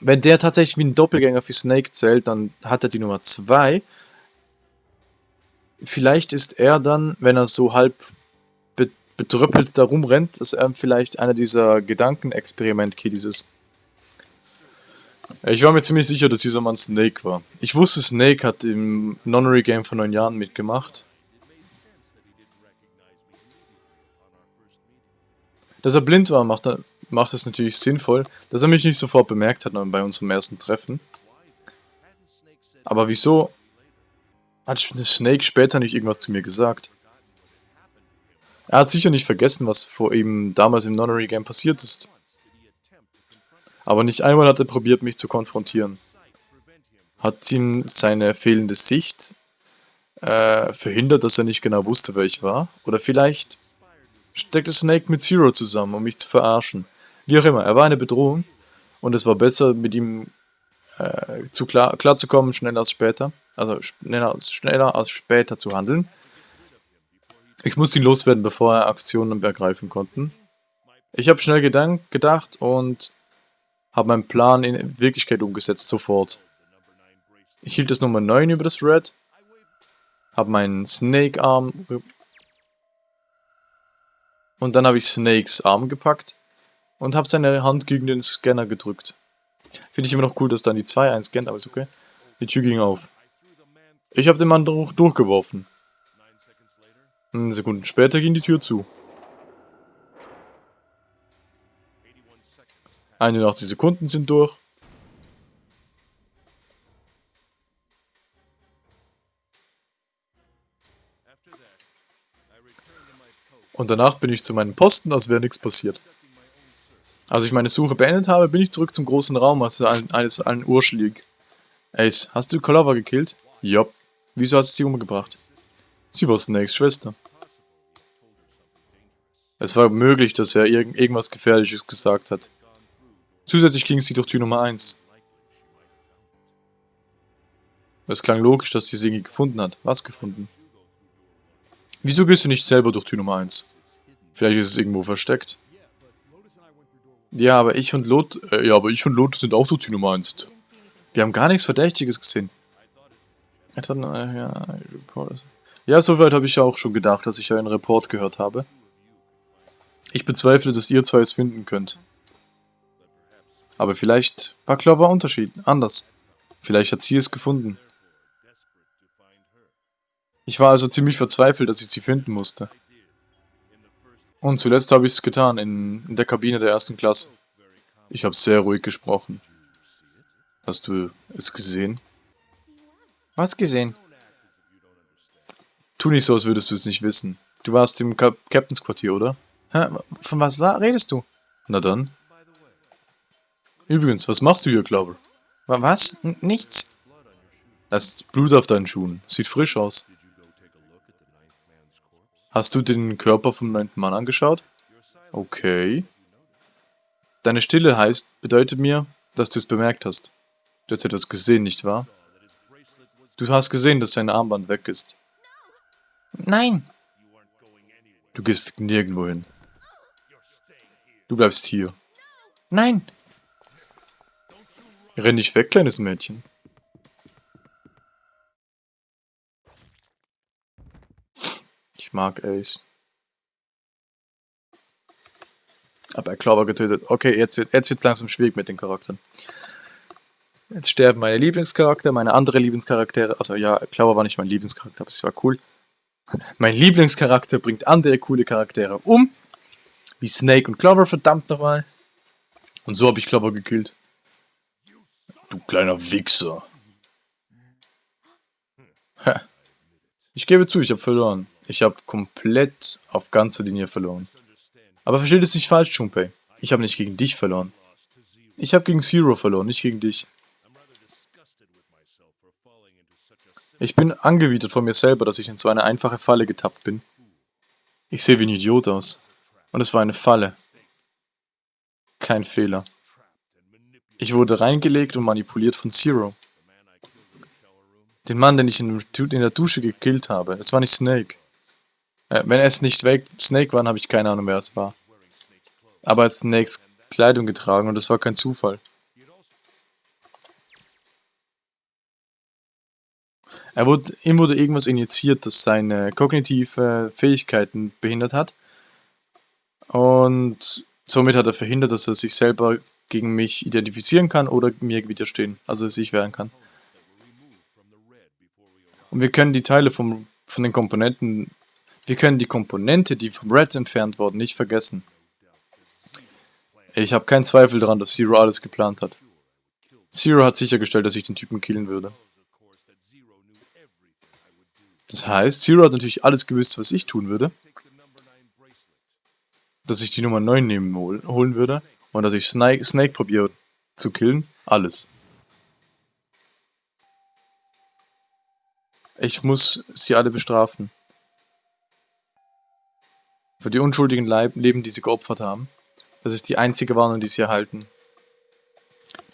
wenn der tatsächlich wie ein Doppelgänger für Snake zählt, dann hat er die Nummer 2. Vielleicht ist er dann, wenn er so halb betröppelt da rumrennt, ist er vielleicht einer dieser Gedankenexperiment-Kiddies ist. Ich war mir ziemlich sicher, dass dieser Mann Snake war. Ich wusste, Snake hat im Nonary Game vor neun Jahren mitgemacht. Dass er blind war, macht, macht es natürlich sinnvoll, dass er mich nicht sofort bemerkt hat bei unserem ersten Treffen. Aber wieso hat Snake später nicht irgendwas zu mir gesagt? Er hat sicher nicht vergessen, was vor ihm damals im Nonary Game passiert ist. Aber nicht einmal hat er probiert, mich zu konfrontieren. Hat ihm seine fehlende Sicht äh, verhindert, dass er nicht genau wusste, wer ich war? Oder vielleicht steckte Snake mit Zero zusammen, um mich zu verarschen. Wie auch immer, er war eine Bedrohung und es war besser, mit ihm äh, zu klar, klarzukommen, schneller als später. Also schneller, schneller als später zu handeln. Ich musste ihn loswerden, bevor er Aktionen ergreifen konnten. Ich habe schnell gedacht und habe meinen Plan in Wirklichkeit umgesetzt, sofort. Ich hielt das Nummer 9 über das Red, habe meinen Snake-Arm und dann habe ich Snakes Arm gepackt und habe seine Hand gegen den Scanner gedrückt. Finde ich immer noch cool, dass dann die 2 einscannt, aber ist okay. Die Tür ging auf. Ich habe den Mann durch, durchgeworfen. Sekunden später ging die Tür zu. 81 Sekunden sind durch. Und danach bin ich zu meinem Posten, als wäre nichts passiert. Als ich meine Suche beendet habe, bin ich zurück zum großen Raum, als eines allen Uhr schlieg. Ace, hast du Clover gekillt? Jopp. Wieso hast du sie umgebracht? Sie war Snakes Schwester. Es war möglich, dass er irg irgendwas Gefährliches gesagt hat. Zusätzlich ging sie durch Tür Nummer 1. Es klang logisch, dass sie sie gefunden hat. Was gefunden? Wieso gehst du nicht selber durch Tür Nummer 1? Vielleicht ist es irgendwo versteckt. Ja, aber ich und Lot, äh, ja, aber ich und Lot sind auch durch Tür Nummer 1. Wir haben gar nichts Verdächtiges gesehen. Ja, ja soweit habe ich ja auch schon gedacht, dass ich einen Report gehört habe. Ich bezweifle, dass ihr zwei es finden könnt. Aber vielleicht war Clover Unterschied, anders. Vielleicht hat sie es gefunden. Ich war also ziemlich verzweifelt, dass ich sie finden musste. Und zuletzt habe ich es getan, in, in der Kabine der ersten Klasse. Ich habe sehr ruhig gesprochen. Hast du es gesehen? Was gesehen? Tu nicht so, als würdest du es nicht wissen. Du warst im Kap Captains Quartier, oder? Hä? Von was redest du? Na dann. Übrigens, was machst du hier, Clover? Was? N nichts. Da ist Blut auf deinen Schuhen. Sieht frisch aus. Hast du den Körper vom neunten Mann angeschaut? Okay. Deine Stille heißt, bedeutet mir, dass du es bemerkt hast. Du hast etwas gesehen, nicht wahr? Du hast gesehen, dass sein Armband weg ist. Nein! Du gehst nirgendwo hin. Du bleibst hier. Nein! Renn nicht weg, kleines Mädchen. Ich mag Ace. Aber er Clover getötet. Okay, jetzt wird jetzt langsam schwierig mit den Charakteren. Jetzt sterben meine Lieblingscharakter, meine andere Lieblingscharaktere. Also ja, Clover war nicht mein Lieblingscharakter, aber es war cool. Mein Lieblingscharakter bringt andere coole Charaktere um. Wie Snake und Clover, verdammt nochmal. Und so habe ich Clover gekillt. Du kleiner Wichser. Ich gebe zu, ich habe verloren. Ich habe komplett auf ganze Linie verloren. Aber versteht es nicht falsch, Junpei. Ich habe nicht gegen dich verloren. Ich habe gegen Zero verloren, nicht gegen dich. Ich bin angewidert von mir selber, dass ich in so eine einfache Falle getappt bin. Ich sehe wie ein Idiot aus. Und es war eine Falle. Kein Fehler. Ich wurde reingelegt und manipuliert von Zero. Den Mann, den ich in der Dusche gekillt habe. Es war nicht Snake. Äh, wenn es nicht Snake war, habe ich keine Ahnung, wer es war. Aber er hat Snakes Kleidung getragen und das war kein Zufall. Er wurde, ihm wurde irgendwas injiziert, das seine kognitive Fähigkeiten behindert hat. Und somit hat er verhindert, dass er sich selber gegen mich identifizieren kann oder mir widerstehen, also sich wehren kann. Und wir können die Teile vom, von den Komponenten wir können die Komponente, die vom Red entfernt wurden, nicht vergessen. Ich habe keinen Zweifel daran, dass Zero alles geplant hat. Zero hat sichergestellt, dass ich den Typen killen würde. Das heißt, Zero hat natürlich alles gewusst, was ich tun würde. dass ich die Nummer 9 nehmen hol holen würde und dass ich Snake, Snake probiere zu killen. Alles. Ich muss sie alle bestrafen. Für die unschuldigen Leib Leben, die sie geopfert haben. Das ist die einzige Warnung, die sie erhalten.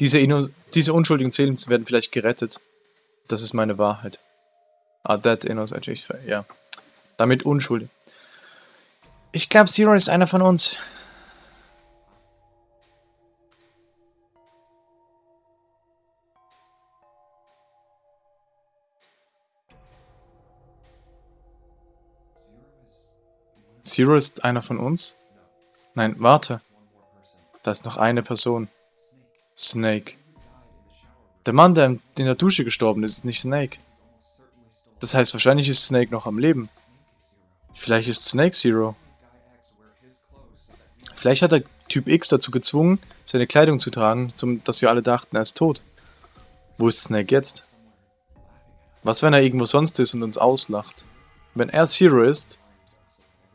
Diese, Inno diese unschuldigen Seelen werden vielleicht gerettet. Das ist meine Wahrheit. Ah, that innocent, ja. Damit unschuldig. Ich glaube, Zero ist einer von uns. Zero ist einer von uns? Nein, warte. Da ist noch eine Person. Snake. Der Mann, der in der Dusche gestorben ist, ist nicht Snake. Das heißt, wahrscheinlich ist Snake noch am Leben. Vielleicht ist Snake Zero. Vielleicht hat der Typ X dazu gezwungen, seine Kleidung zu tragen, zum, dass wir alle dachten, er ist tot. Wo ist Snake jetzt? Was, wenn er irgendwo sonst ist und uns auslacht? Wenn er Zero ist,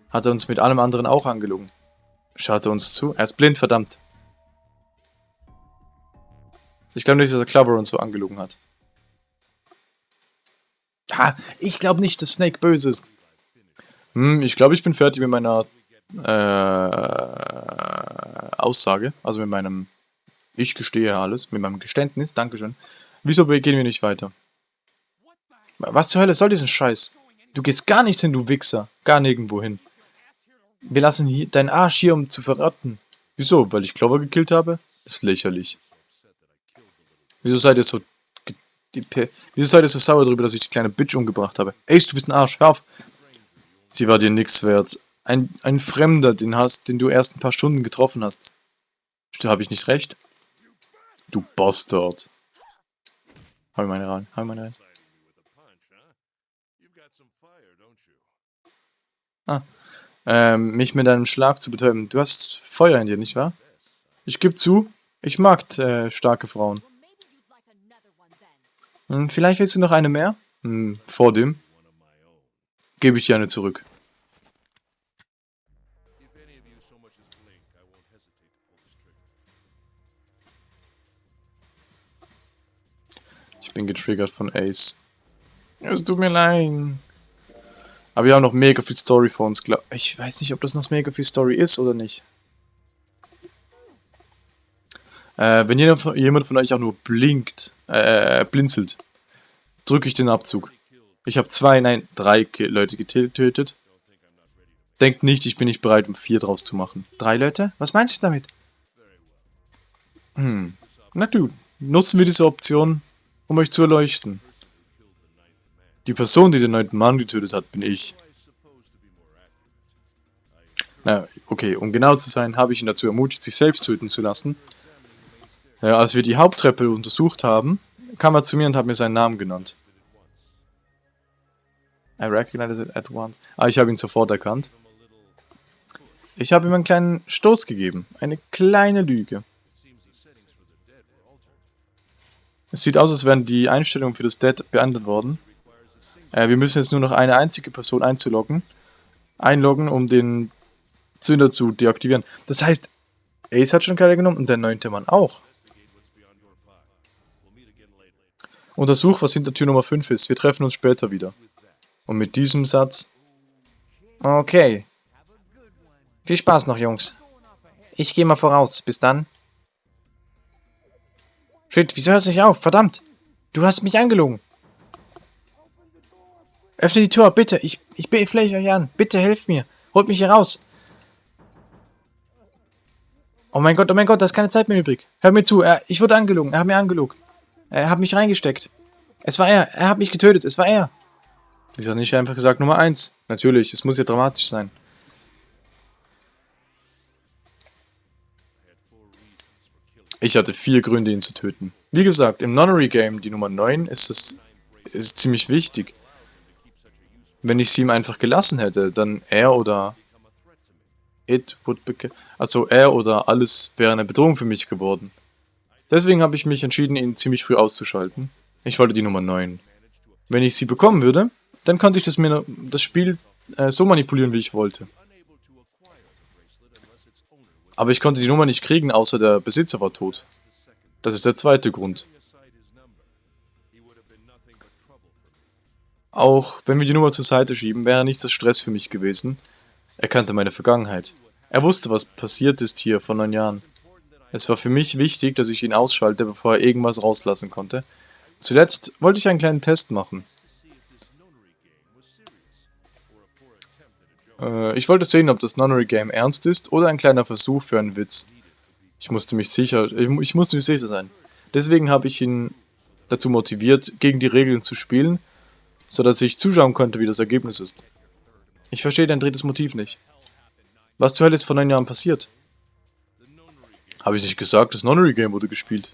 hat er uns mit allem anderen auch angelogen. Schaut er uns zu? Er ist blind, verdammt. Ich glaube nicht, dass er Clover uns so angelogen hat. Ha, ich glaube nicht, dass Snake böse ist. Hm, ich glaube, ich bin fertig mit meiner äh, Aussage. Also mit meinem Ich gestehe alles. Mit meinem Geständnis. Dankeschön. Wieso gehen wir nicht weiter? Was zur Hölle soll diesen Scheiß? Du gehst gar nichts hin, du Wichser. Gar nirgendwo hin. Wir lassen hier deinen Arsch hier, um zu verraten. Wieso? Weil ich Clover gekillt habe? ist lächerlich. Wieso seid ihr so... Wieso seid ihr so sauer darüber, dass ich die kleine Bitch umgebracht habe? Ace, du bist ein Arsch, hör auf! Sie war dir nix wert. Ein, ein Fremder, den, hast, den du erst ein paar Stunden getroffen hast. Habe ich nicht recht? Du Bastard. Ich meine rein, ich meine rein. Ah ähm, mich mit einem Schlag zu betäuben. Du hast Feuer in dir, nicht wahr? Ich gebe zu, ich mag äh, starke Frauen. Hm, vielleicht willst du noch eine mehr? Hm, vor dem gebe ich dir eine zurück. Ich bin getriggert von Ace. Es tut mir leid. Aber wir haben noch mega viel Story vor uns. Ich weiß nicht, ob das noch mega viel Story ist oder nicht. Äh, wenn jemand von euch auch nur blinkt, äh, blinzelt, drücke ich den Abzug. Ich habe zwei, nein, drei Leute getötet. Denkt nicht, ich bin nicht bereit, um vier draus zu machen. Drei Leute? Was meinst du damit? Hm. Na du, nutzen wir diese Option, um euch zu erleuchten. Die Person, die den neunten Mann getötet hat, bin ich. Na, okay, um genau zu sein, habe ich ihn dazu ermutigt, sich selbst töten zu lassen. Ja, als wir die Haupttreppe untersucht haben, kam er zu mir und hat mir seinen Namen genannt. I recognized it at once. Ah, ich habe ihn sofort erkannt. Ich habe ihm einen kleinen Stoß gegeben. Eine kleine Lüge. Es sieht aus, als wären die Einstellungen für das Dead beendet worden. Äh, wir müssen jetzt nur noch eine einzige Person einzuloggen. Einloggen, um den Zünder zu deaktivieren. Das heißt, Ace hat schon keine genommen und der neunte Mann auch. Untersuch, was hinter Tür Nummer 5 ist. Wir treffen uns später wieder. Und mit diesem Satz... Okay. Viel Spaß noch, Jungs. Ich gehe mal voraus. Bis dann. Shit, wieso hört es nicht auf? Verdammt. Du hast mich angelogen. Öffne die Tür, bitte. Ich, ich flehe euch an. Bitte helft mir. Holt mich hier raus. Oh mein Gott, oh mein Gott, da ist keine Zeit mehr übrig. Hör mir zu. Er, ich wurde angelogen. Er hat mir angelogen. Er hat mich reingesteckt. Es war er. Er hat mich getötet. Es war er. Ich habe nicht einfach gesagt Nummer 1. Natürlich, es muss ja dramatisch sein. Ich hatte vier Gründe, ihn zu töten. Wie gesagt, im Nonary-Game, die Nummer 9, ist es ist ziemlich wichtig. Wenn ich sie ihm einfach gelassen hätte, dann er oder it would also er oder alles wäre eine Bedrohung für mich geworden. Deswegen habe ich mich entschieden, ihn ziemlich früh auszuschalten. Ich wollte die Nummer 9. Wenn ich sie bekommen würde, dann konnte ich das, mir, das Spiel äh, so manipulieren, wie ich wollte. Aber ich konnte die Nummer nicht kriegen, außer der Besitzer war tot. Das ist der zweite Grund. Auch wenn wir die Nummer zur Seite schieben, wäre nichts das Stress für mich gewesen. Er kannte meine Vergangenheit. Er wusste, was passiert ist hier vor neun Jahren. Es war für mich wichtig, dass ich ihn ausschalte, bevor er irgendwas rauslassen konnte. Zuletzt wollte ich einen kleinen Test machen. Äh, ich wollte sehen, ob das Nunnery Game ernst ist oder ein kleiner Versuch für einen Witz. Ich musste mich sicher, ich, ich musste mir sicher sein. Deswegen habe ich ihn dazu motiviert, gegen die Regeln zu spielen, sodass ich zuschauen konnte, wie das Ergebnis ist. Ich verstehe dein drittes Motiv nicht. Was zur Hölle ist vor neun Jahren passiert? Habe ich nicht gesagt, das Nunnery Game wurde gespielt.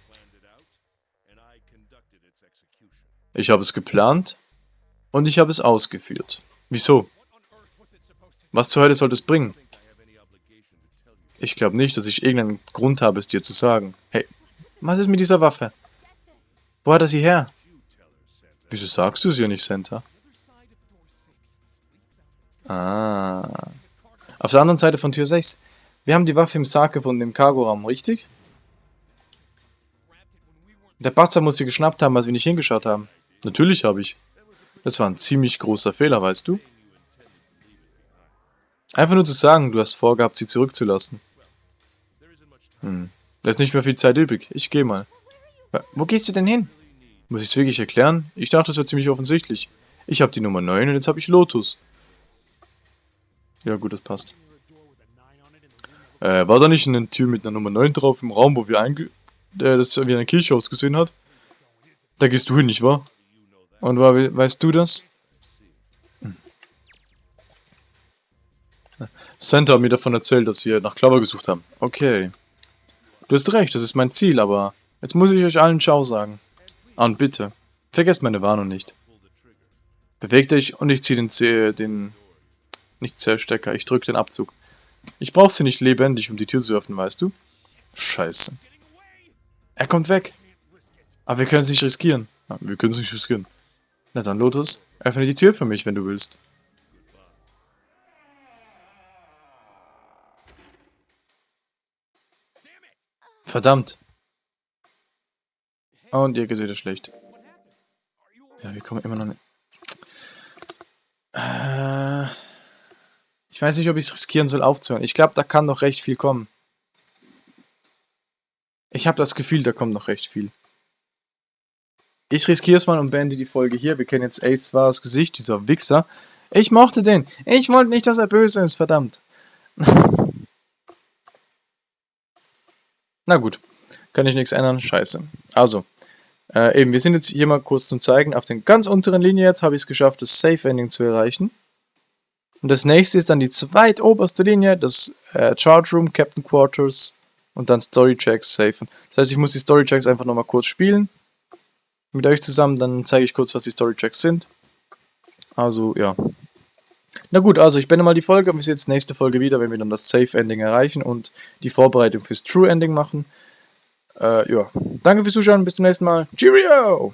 Ich habe es geplant und ich habe es ausgeführt. Wieso? Was zur Hölle soll das bringen? Ich glaube nicht, dass ich irgendeinen Grund habe, es dir zu sagen. Hey, was ist mit dieser Waffe? Wo hat er sie her? Wieso sagst du es ihr nicht, Santa? Ah. Auf der anderen Seite von Tür 6. Wir haben die Waffe im Sarg gefunden, im Cargoraum, richtig? Der Bastard muss sie geschnappt haben, als wir nicht hingeschaut haben. Natürlich habe ich. Das war ein ziemlich großer Fehler, weißt du? Einfach nur zu sagen, du hast vorgehabt, sie zurückzulassen. Hm. Da ist nicht mehr viel Zeit übrig. Ich gehe mal. Wo gehst du denn hin? Muss ich es wirklich erklären? Ich dachte, das wäre ziemlich offensichtlich. Ich habe die Nummer 9 und jetzt habe ich Lotus. Ja gut, das passt. Äh, war da nicht eine Tür mit einer Nummer 9 drauf im Raum, wo wir einge... Äh, das wie eine Kirche ausgesehen hat? Da gehst du hin, nicht wahr? Und war, weißt du das? Santa hat mir davon erzählt, dass wir nach Clover gesucht haben. Okay. Du hast recht, das ist mein Ziel, aber jetzt muss ich euch allen Ciao sagen. Und bitte, vergesst meine Warnung nicht. Beweg dich und ich ziehe den, den... Nicht Zellstecker, ich drücke den Abzug. Ich brauche sie nicht lebendig, um die Tür zu öffnen, weißt du? Scheiße. Er kommt weg. Aber wir können es nicht riskieren. Ja, wir können es nicht riskieren. Na dann, Lotus, öffne die Tür für mich, wenn du willst. Verdammt. Und ihr seht es schlecht. Ja, wir kommen immer noch nicht. Äh, ich weiß nicht, ob ich es riskieren soll, aufzuhören. Ich glaube, da kann noch recht viel kommen. Ich habe das Gefühl, da kommt noch recht viel. Ich riskiere es mal und beende die Folge hier. Wir kennen jetzt Ace wahres Gesicht, dieser Wichser. Ich mochte den. Ich wollte nicht, dass er böse ist, verdammt. Na gut, kann ich nichts ändern, scheiße. Also, äh, eben, wir sind jetzt hier mal kurz zum Zeigen. Auf den ganz unteren Linie jetzt habe ich es geschafft, das Safe-Ending zu erreichen. Und das nächste ist dann die zweitoberste Linie, das äh, Charge Room, Captain Quarters und dann Story Checks safen. Das heißt, ich muss die Story Checks einfach nochmal kurz spielen. Mit euch zusammen, dann zeige ich kurz, was die Story Checks sind. Also, ja. Na gut, also ich beende mal die Folge und wir sehen uns nächste Folge wieder, wenn wir dann das Safe Ending erreichen und die Vorbereitung fürs True Ending machen. Äh, ja. Danke fürs Zuschauen, bis zum nächsten Mal. Cheerio!